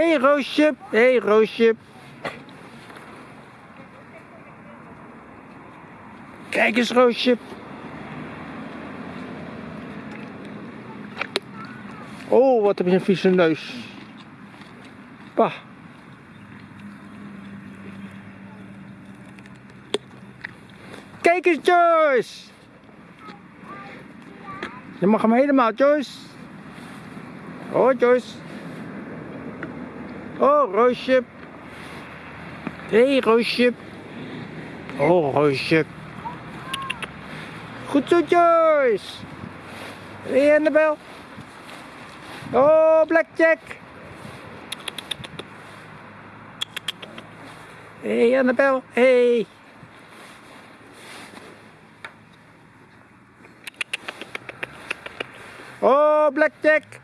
hey, Roosje. hey, Roosje. Kijk eens, Roosje. Oh, wat heb je een vieze neus. Bah. Kijk eens, Joyce. Je mag hem helemaal, Joyce. Oh, Joyce. Oh, Roosje. Hé, hey, Roosje. Oh, Roosje. Goed zo, Joyce. Hé, hey, Annabel. Oh, Blackjack. Hé, hey, Annabel. Hey. Oh, Blackjack.